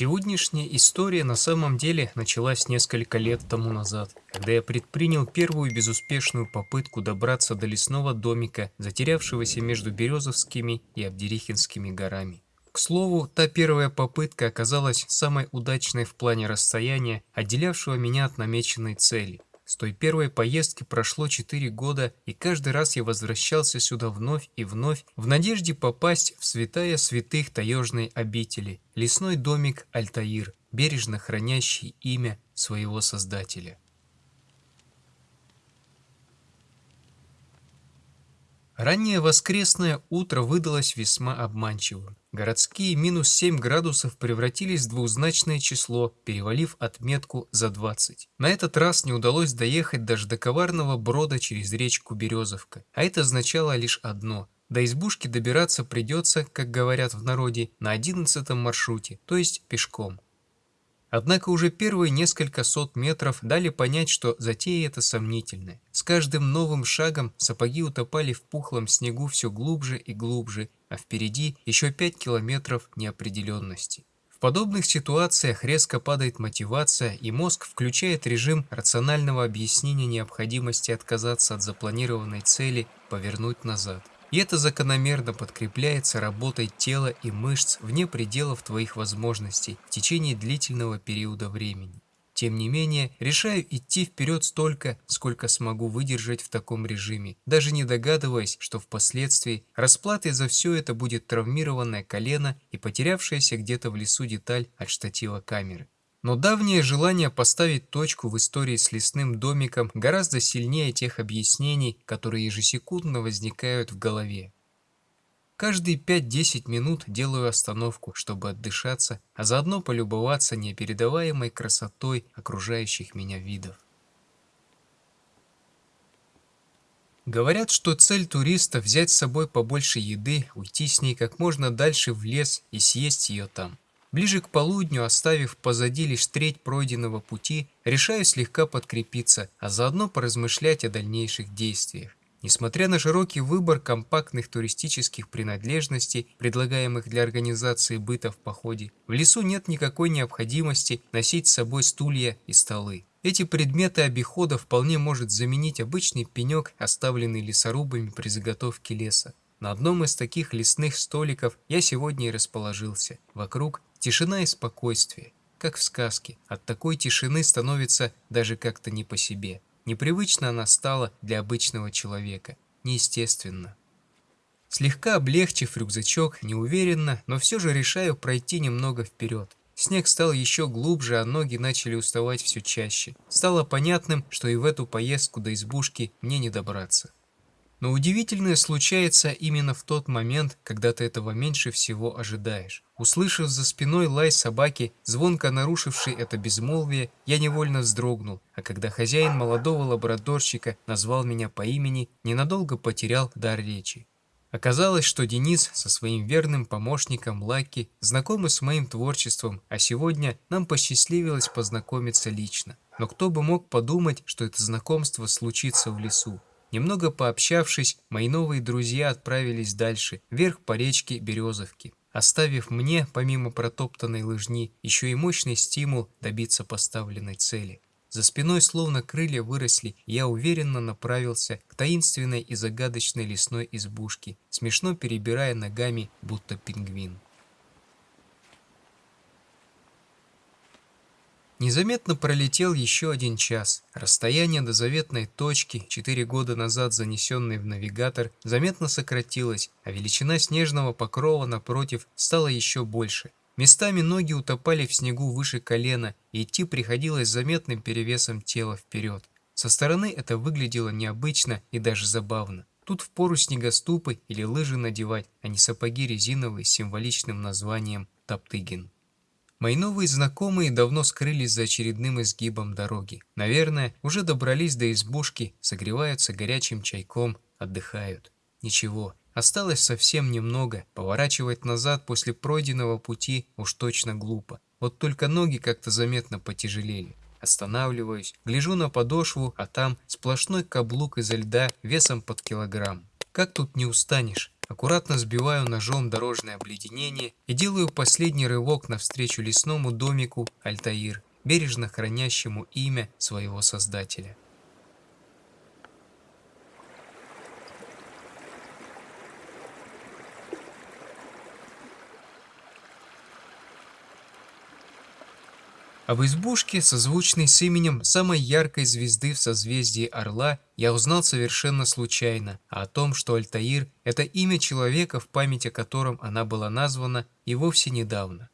Сегодняшняя история на самом деле началась несколько лет тому назад, когда я предпринял первую безуспешную попытку добраться до лесного домика, затерявшегося между Березовскими и Абдерихинскими горами. К слову, та первая попытка оказалась самой удачной в плане расстояния, отделявшего меня от намеченной цели. С той первой поездки прошло 4 года, и каждый раз я возвращался сюда вновь и вновь, в надежде попасть в святая святых таежной обители, лесной домик Альтаир, бережно хранящий имя своего создателя. Раннее воскресное утро выдалось весьма обманчивым. Городские минус 7 градусов превратились в двузначное число, перевалив отметку за 20. На этот раз не удалось доехать даже до коварного брода через речку Березовка, а это означало лишь одно – до избушки добираться придется, как говорят в народе, на 11 маршруте, то есть пешком. Однако уже первые несколько сот метров дали понять, что затея эта сомнительная. С каждым новым шагом сапоги утопали в пухлом снегу все глубже и глубже, а впереди еще 5 километров неопределенности. В подобных ситуациях резко падает мотивация, и мозг включает режим рационального объяснения необходимости отказаться от запланированной цели повернуть назад. И это закономерно подкрепляется работой тела и мышц вне пределов твоих возможностей в течение длительного периода времени. Тем не менее, решаю идти вперед столько, сколько смогу выдержать в таком режиме, даже не догадываясь, что впоследствии расплатой за все это будет травмированное колено и потерявшаяся где-то в лесу деталь от штатива камеры. Но давнее желание поставить точку в истории с лесным домиком гораздо сильнее тех объяснений, которые ежесекундно возникают в голове. Каждые 5-10 минут делаю остановку, чтобы отдышаться, а заодно полюбоваться непередаваемой красотой окружающих меня видов. Говорят, что цель туриста – взять с собой побольше еды, уйти с ней как можно дальше в лес и съесть ее там. Ближе к полудню, оставив позади лишь треть пройденного пути, решаю слегка подкрепиться, а заодно поразмышлять о дальнейших действиях. Несмотря на широкий выбор компактных туристических принадлежностей, предлагаемых для организации быта в походе, в лесу нет никакой необходимости носить с собой стулья и столы. Эти предметы обихода вполне может заменить обычный пенек, оставленный лесорубами при заготовке леса. На одном из таких лесных столиков я сегодня и расположился. Вокруг Тишина и спокойствие, как в сказке. От такой тишины становится даже как-то не по себе. Непривычно она стала для обычного человека. Неестественно. Слегка облегчив рюкзачок, неуверенно, но все же решаю пройти немного вперед. Снег стал еще глубже, а ноги начали уставать все чаще. Стало понятным, что и в эту поездку до избушки мне не добраться. Но удивительное случается именно в тот момент, когда ты этого меньше всего ожидаешь. Услышав за спиной лай собаки, звонко нарушивший это безмолвие, я невольно вздрогнул, а когда хозяин молодого лабрадорщика назвал меня по имени, ненадолго потерял дар речи. Оказалось, что Денис со своим верным помощником Лаки знакомы с моим творчеством, а сегодня нам посчастливилось познакомиться лично. Но кто бы мог подумать, что это знакомство случится в лесу. Немного пообщавшись, мои новые друзья отправились дальше, вверх по речке Березовки, оставив мне, помимо протоптанной лыжни, еще и мощный стимул добиться поставленной цели. За спиной словно крылья выросли, я уверенно направился к таинственной и загадочной лесной избушке, смешно перебирая ногами, будто пингвин. Незаметно пролетел еще один час. Расстояние до заветной точки, четыре года назад занесенной в навигатор, заметно сократилось, а величина снежного покрова напротив стала еще больше. Местами ноги утопали в снегу выше колена, и идти приходилось заметным перевесом тела вперед. Со стороны это выглядело необычно и даже забавно. Тут впору снегоступы или лыжи надевать, а не сапоги резиновые с символичным названием «Топтыгин». Мои новые знакомые давно скрылись за очередным изгибом дороги. Наверное, уже добрались до избушки, согреваются горячим чайком, отдыхают. Ничего, осталось совсем немного. Поворачивать назад после пройденного пути уж точно глупо. Вот только ноги как-то заметно потяжелели. Останавливаюсь, гляжу на подошву, а там сплошной каблук изо льда весом под килограмм. Как тут не устанешь? Аккуратно сбиваю ножом дорожное обледенение и делаю последний рывок навстречу лесному домику Альтаир, бережно хранящему имя своего создателя. Об избушке, созвучной с именем самой яркой звезды в созвездии Орла, я узнал совершенно случайно, а о том, что Альтаир – это имя человека, в память о котором она была названа, и вовсе недавно.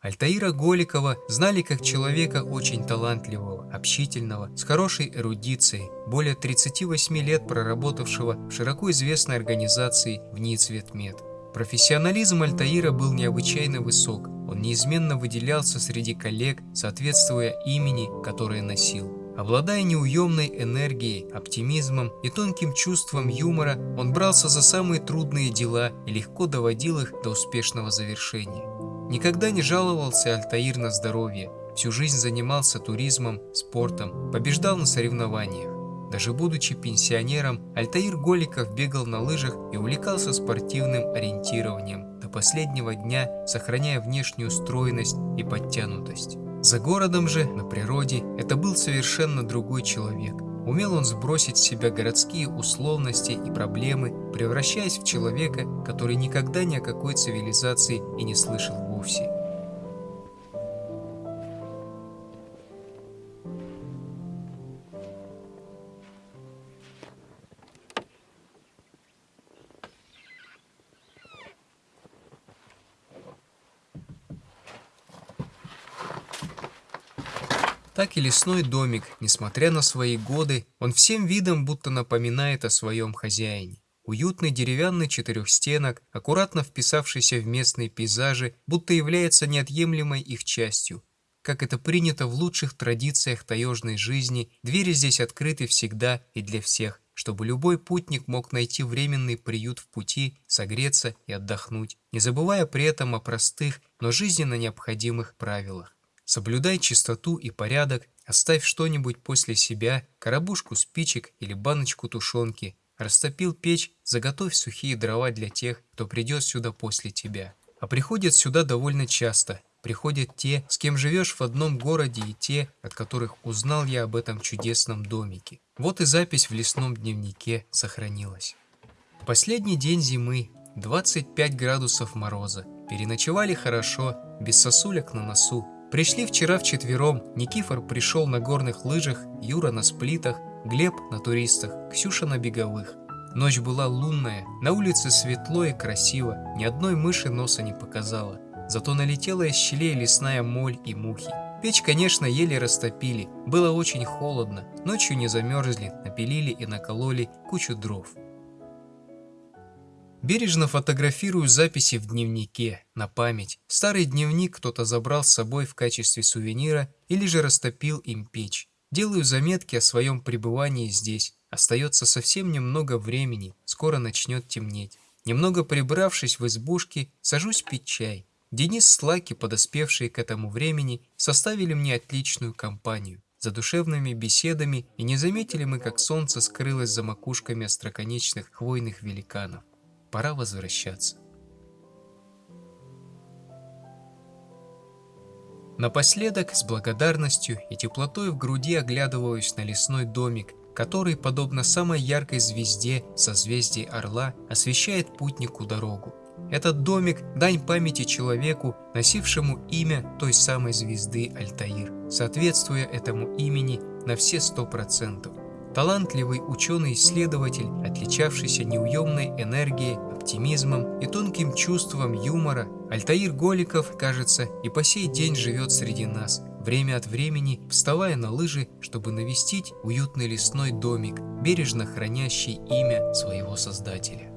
Альтаира Голикова знали как человека очень талантливого, общительного, с хорошей эрудицией, более 38 лет проработавшего в широко известной организации в НИИ Профессионализм Альтаира был необычайно высок, он неизменно выделялся среди коллег, соответствуя имени, которое носил. Обладая неуемной энергией, оптимизмом и тонким чувством юмора, он брался за самые трудные дела и легко доводил их до успешного завершения. Никогда не жаловался Альтаир на здоровье, всю жизнь занимался туризмом, спортом, побеждал на соревнованиях. Даже будучи пенсионером, Альтаир Голиков бегал на лыжах и увлекался спортивным ориентированием, до последнего дня сохраняя внешнюю стройность и подтянутость. За городом же, на природе, это был совершенно другой человек. Умел он сбросить с себя городские условности и проблемы, превращаясь в человека, который никогда ни о какой цивилизации и не слышал вовсе. Так и лесной домик, несмотря на свои годы, он всем видом будто напоминает о своем хозяине. Уютный деревянный четырехстенок, аккуратно вписавшийся в местные пейзажи, будто является неотъемлемой их частью. Как это принято в лучших традициях таежной жизни, двери здесь открыты всегда и для всех, чтобы любой путник мог найти временный приют в пути, согреться и отдохнуть, не забывая при этом о простых, но жизненно необходимых правилах. Соблюдай чистоту и порядок, оставь что-нибудь после себя, коробушку спичек или баночку тушенки. Растопил печь, заготовь сухие дрова для тех, кто придет сюда после тебя. А приходят сюда довольно часто. Приходят те, с кем живешь в одном городе и те, от которых узнал я об этом чудесном домике. Вот и запись в лесном дневнике сохранилась. Последний день зимы, 25 градусов мороза. Переночевали хорошо, без сосулек на носу, Пришли вчера вчетвером, Никифор пришел на горных лыжах, Юра на сплитах, Глеб на туристах, Ксюша на беговых. Ночь была лунная, на улице светло и красиво, ни одной мыши носа не показала. Зато налетела из щелей лесная моль и мухи. Печь, конечно, еле растопили, было очень холодно, ночью не замерзли, напилили и накололи кучу дров. Бережно фотографирую записи в дневнике, на память. Старый дневник кто-то забрал с собой в качестве сувенира или же растопил им печь. Делаю заметки о своем пребывании здесь. Остается совсем немного времени, скоро начнет темнеть. Немного прибравшись в избушке, сажусь пить чай. Денис с Лаки, подоспевшие к этому времени, составили мне отличную компанию. За душевными беседами и не заметили мы, как солнце скрылось за макушками остроконечных хвойных великанов пора возвращаться. Напоследок, с благодарностью и теплотой в груди оглядываюсь на лесной домик, который, подобно самой яркой звезде созвездий Орла, освещает путнику дорогу. Этот домик – дань памяти человеку, носившему имя той самой звезды Альтаир, соответствуя этому имени на все сто процентов. Талантливый ученый-исследователь, отличавшийся неуемной энергией, оптимизмом и тонким чувством юмора, Альтаир Голиков, кажется, и по сей день живет среди нас, время от времени вставая на лыжи, чтобы навестить уютный лесной домик, бережно хранящий имя своего создателя.